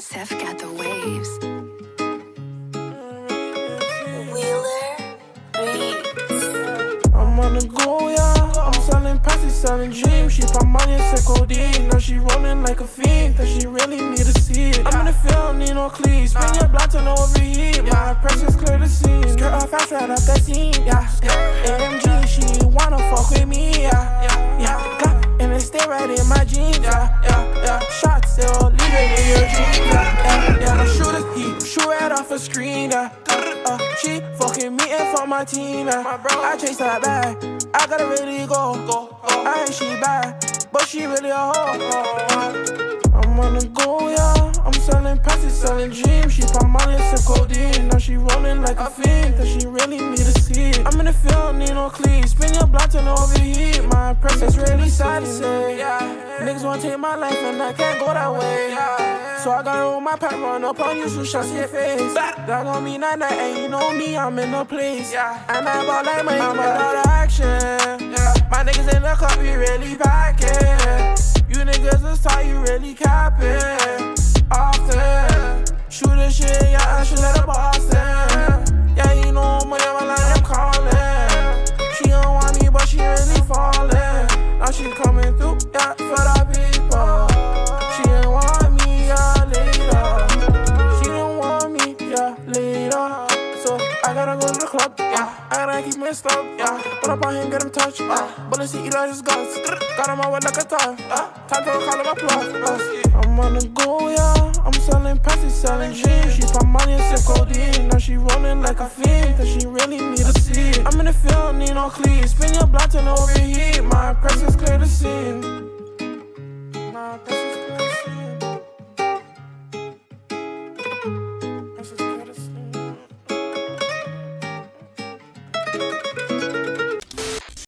Seth got the waves. Wheeler Reeves. I'm on the go, yeah. I'm selling pussy, selling dreams. She pop money and said codeine. Now she rolling like a fiend. That she really need to see it. I'm in the field, need no cleats. Bring your blood to no overheat. My pressure's clear to see. Skirt off fast right up that scene, yeah. AMG, she wanna fuck with me, yeah. Yeah, yeah. and it stay right in my screen. Yeah. Uh, she fucking me and fuck my team. Yeah. My bro, I chase that bag, I gotta really go. go, go. I ain't she bad, but she really a hoe. I'm on the go, yeah. I'm selling passes, selling dreams. She pop money and codeine. Now she rolling like a fiend. That she really need a see it. I'm in the field, need no cleats. Spin your to no overheat. My presence really sad to say. Yeah. Niggas wanna take my life and I can't go that way. Yeah. So I gotta roll my pack, run up on you, so in your face. That gon' mean night, and you know me, I'm in the place. Yeah. And I ball like my I'm a action. Yeah. My niggas in the club, we really packing. You niggas is tight, you really capping. Often. Shoot the shit, yeah, I should let the boss in. Yeah, you know money, my line, I'm calling. She don't want me, but she really falling. Now she coming through, yeah, for the club, yeah. I gotta keep my stuff, yeah. Put up on him, get him touched, uh. Bullets, he eat all his guts. Got him with like a tough, uh. Time to call him a plug, uh. I'm on the go, yeah. I'm selling passes, selling dreams. She pop money and sip codeine. Now she rolling like a fiend. That she really need to see. I'm in the field, need no cleats. Spin your blood to overheat. My presence clear to see.